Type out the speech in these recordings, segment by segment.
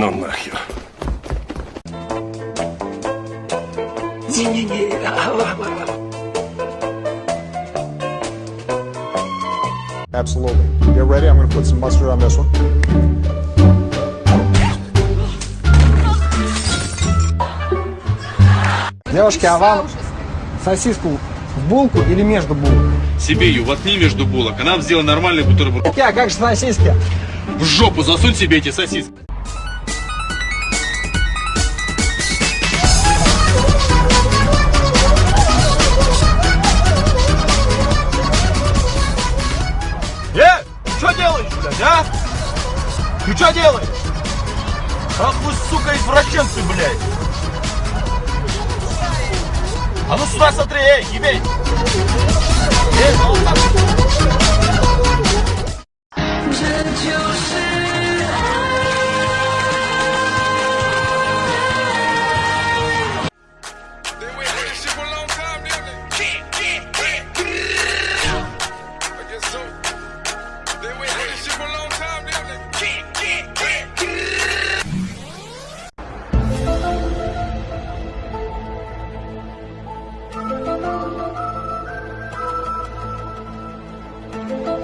Ну нахер. Не-не-не. А, а, а. Absolutely. Get ready. I'm gonna put some mustard on this one. Девушки, а вам сосиску в булку или между булок? Себе ее воткни между булок, а нам сделай нормальный бутерброд. Я, как же сосиски? В жопу засунь себе эти сосиски. Что делаешь? Ах вы, сука, извращенцы, блядь! А ну сюда смотри, эй, ебей! Так.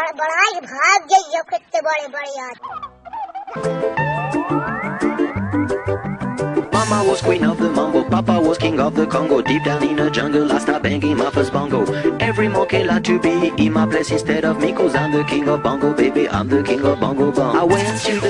गड़बड़ाई भाग जाइए कितने बड़े बड़े आदमी Mama was queen of the mambo, Papa was king of the Congo. Deep down in the jungle, I start banging my first bongo. Every monkey like to be in my place instead of me, cause I'm the king of bongo, baby. I'm the king of bongo bong. I went to the big town.